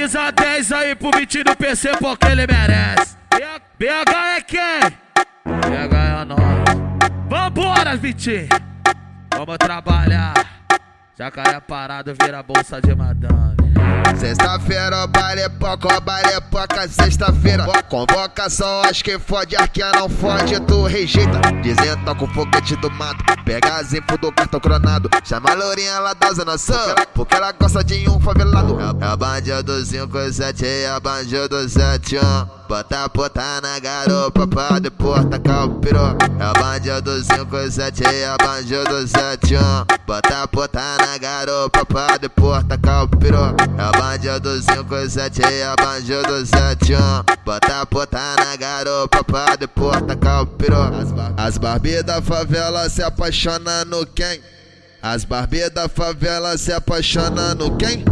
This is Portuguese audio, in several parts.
camisa 10 aí pro 20 do PC porque ele merece. BH é quem? BH é nós. Vambora, Vitinho. Vamos trabalhar. Jacaré parado vira bolsa de madame. Sexta-feira, baile poca, baile poca, sexta-feira. Convocação, acho que fode, arquia não fode, tu rejeita. Dizendo tá com foguete do mato, pega as info do cartão cronado. Chama a lourinha lá da zona sul, porque ela gosta de um favelado. É, é a bandido do 57, é a bandido do 71. Bota puta na garupa pra depois tacar o piru É a bandido do 57 e a bandido do 71 Bota puta na garupa pra depois tacar o piru É a bandido do 57 e a bandido do 71 Bota puta na garupa pra depois tacar o piru As da favela se apaixona no quem? As Barbie da favela se apaixona no quem?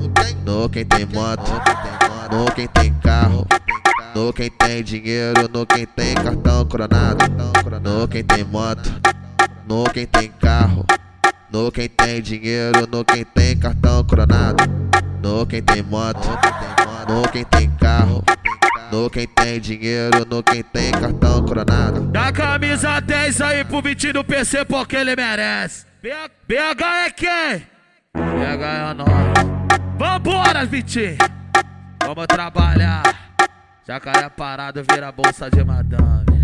No quem? No quem tem moto, no quem tem carro no quem tem dinheiro, no quem tem cartão coronado. No quem tem moto, no quem tem carro. No quem tem dinheiro, no quem tem cartão coronado. No quem tem moto, no quem tem carro. No quem tem dinheiro, no quem tem cartão coronado. Dá camisa 10 aí pro Vitinho do PC porque ele merece. BH é quem? BH é nós. Vambora, Vitinho. Vamos trabalhar. Jacaré parado vira bolsa de madame.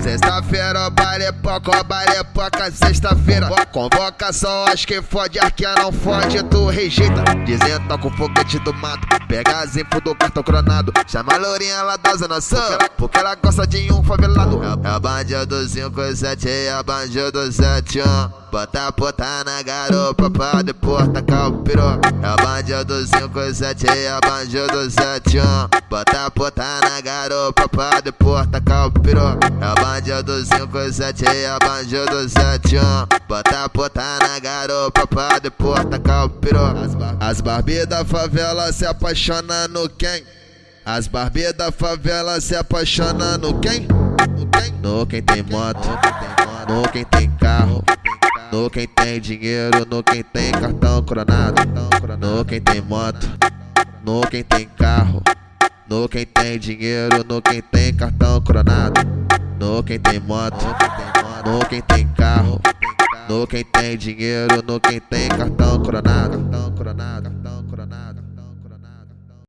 Sexta-feira, baile poca, baile poca, sexta-feira. Convocação, acho que fode, arquia não fode, tu rejeita. Dizendo tá com foguete do mato, pega as info do cartão cronado. Chama a lourinha lá da zona sul, porque ela gosta de um favelado. É a bandido do 57 e a bandido do 71. Bota puta na garupa pra depois tacar o piru É a bandido do 57 e a bandido do 71 Bota puta na garupa pra depois tacar o piru É a bandido do 57 e a bandido do 71 Bota puta na garupa pra depois tacar o piru As Barbie da favela se apaixona no quem? As Barbie da favela se apaixona no quem? No quem? No quem tem moto, no quem tem carro no quem tem dinheiro, no quem tem cartão coronado. No quem tem moto, no quem tem carro. No quem tem dinheiro, no quem tem cartão coronado. No quem tem moto, no quem tem carro. No quem tem dinheiro, no quem tem cartão coronado.